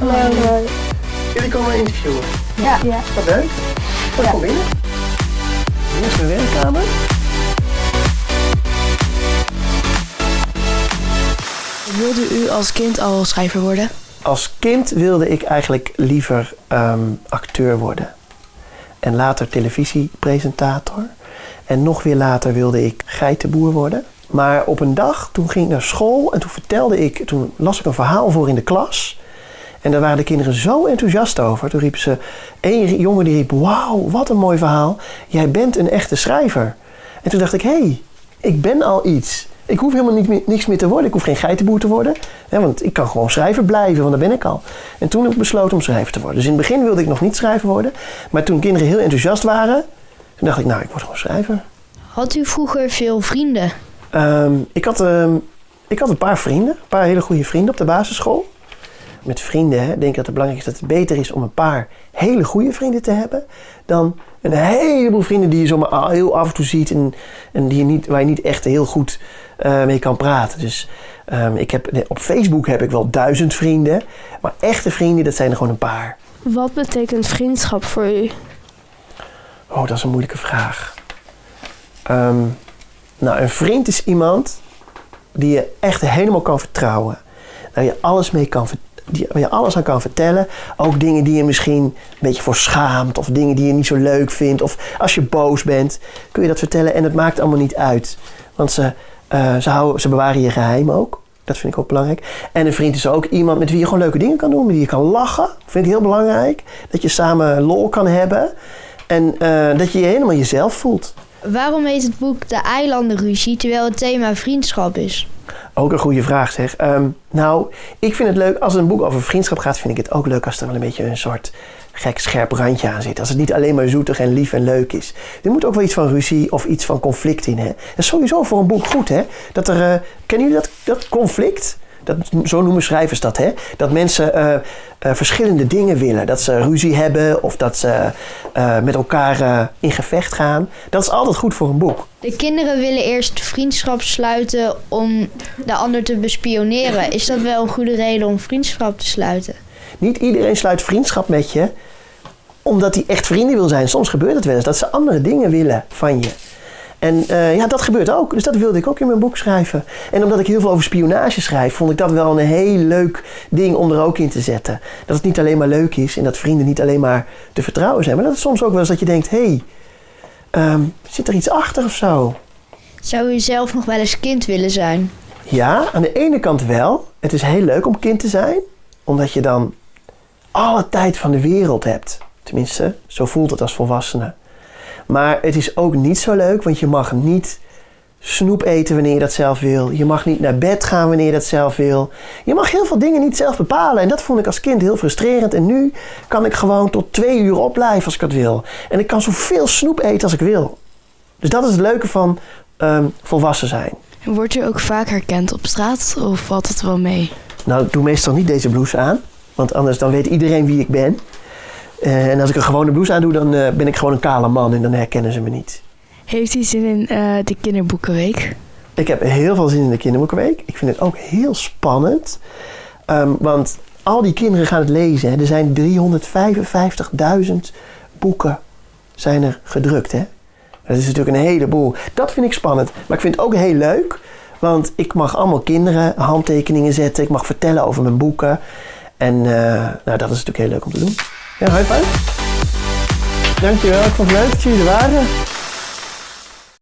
Nee, Jullie komen interviewen. Ja. ja. Wat leuk. Wat Ja. kom binnen. Hier is mijn werkkamer. Wilde u als kind al schrijver worden? Als kind wilde ik eigenlijk liever ehm, acteur worden. En later televisiepresentator. En nog weer later wilde ik geitenboer worden. Maar op een dag, toen ging ik naar school en toen vertelde ik, toen las ik een verhaal voor in de klas. En daar waren de kinderen zo enthousiast over. Toen riep ze, één jongen die riep, wauw, wat een mooi verhaal. Jij bent een echte schrijver. En toen dacht ik, hé, hey, ik ben al iets. Ik hoef helemaal niet meer, niks meer te worden. Ik hoef geen geitenboer te worden. Hè, want ik kan gewoon schrijver blijven, want daar ben ik al. En toen heb ik besloten om schrijver te worden. Dus in het begin wilde ik nog niet schrijver worden. Maar toen kinderen heel enthousiast waren, toen dacht ik, nou, ik word gewoon schrijver. Had u vroeger veel vrienden? Ehm, ik, had, ehm, ik had een paar vrienden, een paar hele goede vrienden op de basisschool. Met vrienden hè, denk ik dat het belangrijk is dat het beter is om een paar hele goede vrienden te hebben. Dan een heleboel vrienden die je zomaar heel af en toe ziet en, en die je niet, waar je niet echt heel goed eh, mee kan praten. Dus ehm, ik heb, op Facebook heb ik wel duizend vrienden. Maar echte vrienden, dat zijn er gewoon een paar. Wat betekent vriendschap voor u? Oh, dat is een moeilijke vraag. Ehm, nou, een vriend is iemand die je echt helemaal kan vertrouwen. Waar je alles mee kan ver- die, waar je alles aan kan vertellen. Ook dingen die je misschien een beetje voor schaamt. Of dingen die je niet zo leuk vindt. Of als je boos bent, kun je dat vertellen. En het maakt allemaal niet uit. Want ze, eh, ze, houden, ze bewaren je geheim ook. Dat vind ik ook belangrijk. En een vriend is ook iemand met wie je gewoon leuke dingen kan doen. Met wie je kan lachen. Vind ik heel belangrijk. Dat je samen lol kan hebben. En eh, dat je je helemaal jezelf voelt. Waarom heet het boek De Eilandenruzie terwijl het thema vriendschap is? Ook een goede vraag zeg. Ehm, nou, ik vind het leuk, als een boek over vriendschap gaat, vind ik het ook leuk als er wel een beetje een soort gek scherp randje aan zit. Als het niet alleen maar zoetig en lief en leuk is. Er moet ook wel iets van ruzie of iets van conflict in. Hè? Dat is sowieso voor een boek goed, hè? Dat er, eh, kennen jullie dat, dat conflict? Dat, zo noemen schrijvers dat, hè? Dat mensen eh, eh, verschillende dingen willen. Dat ze ruzie hebben of dat ze eh, met elkaar in gevecht gaan. Dat is altijd goed voor een boek. De kinderen willen eerst vriendschap sluiten om de ander te bespioneren. Is dat wel een goede reden om vriendschap te sluiten? Niet iedereen sluit vriendschap met je omdat hij echt vrienden wil zijn. Soms gebeurt het wel eens dat ze andere dingen willen van je. En eh, ja, dat gebeurt ook. Dus dat wilde ik ook in mijn boek schrijven. En omdat ik heel veel over spionage schrijf, vond ik dat wel een heel leuk ding om er ook in te zetten. Dat het niet alleen maar leuk is en dat vrienden niet alleen maar te vertrouwen zijn. Maar dat het soms ook wel eens dat je denkt, hé, hey, ehm, zit er iets achter of zo? Zou u zelf nog wel eens kind willen zijn? Ja, aan de ene kant wel. Het is heel leuk om kind te zijn, omdat je dan alle tijd van de wereld hebt. Tenminste, zo voelt het als volwassene. Maar het is ook niet zo leuk, want je mag niet snoep eten wanneer je dat zelf wil. Je mag niet naar bed gaan wanneer je dat zelf wil. Je mag heel veel dingen niet zelf bepalen. En dat vond ik als kind heel frustrerend. En nu kan ik gewoon tot twee uur opblijven als ik dat wil. En ik kan zoveel snoep eten als ik wil. Dus dat is het leuke van ehm, volwassen zijn. Wordt u ook vaak herkend op straat of valt het wel mee? Nou, ik doe meestal niet deze blouse aan. Want anders dan weet iedereen wie ik ben. Eh, en als ik een gewone blouse aan doe, dan eh, ben ik gewoon een kale man en dan herkennen ze me niet. Heeft u zin in eh, de kinderboekenweek? Ik heb heel veel zin in de kinderboekenweek. Ik vind het ook heel spannend. Ehm, want al die kinderen gaan het lezen. Hè. Er zijn 355.000 boeken zijn er gedrukt. Hè. Dat is natuurlijk een heleboel. Dat vind ik spannend. Maar ik vind het ook heel leuk. Want ik mag allemaal kinderen handtekeningen zetten. Ik mag vertellen over mijn boeken. En nou, dat is natuurlijk heel leuk om te doen. Ja, high five. Dankjewel. Ik vond het leuk dat jullie.